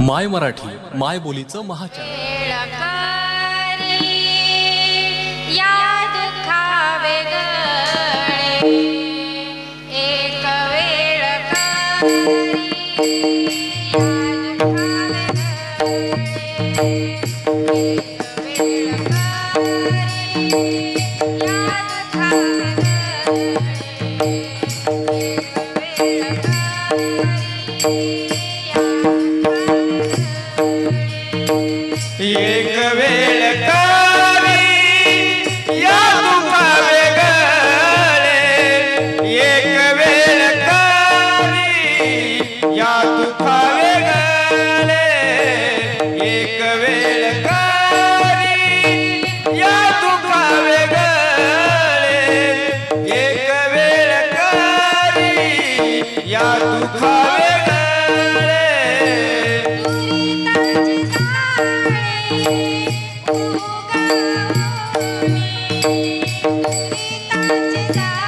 माय मराठी माय बोलीचं महाचार Yeah. एक वेळ का 你大姐大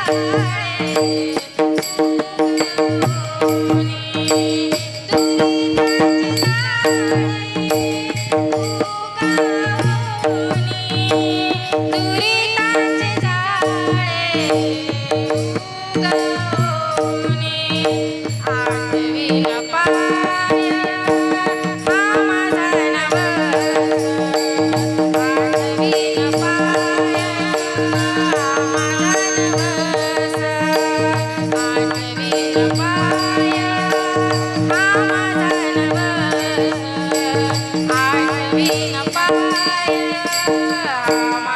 ஆமா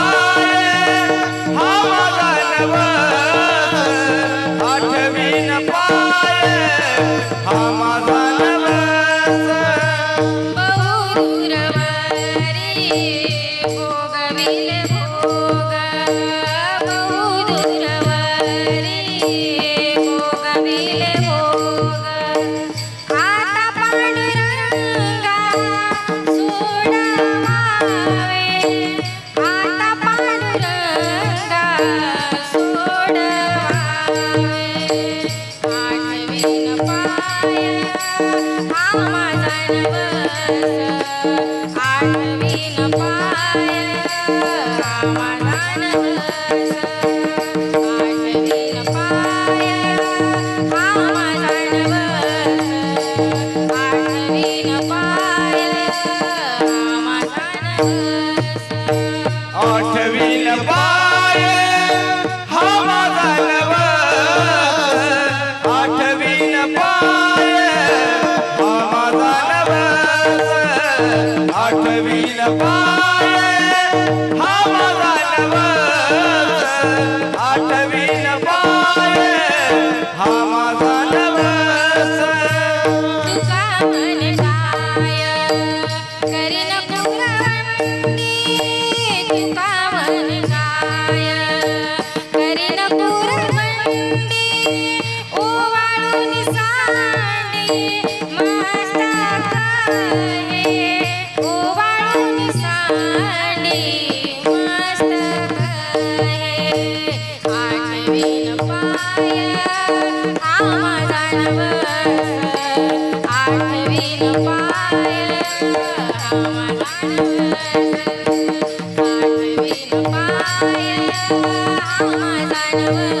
माझा नवस I know.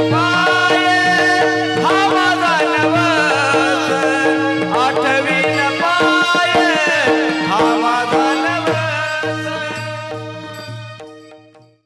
Bye.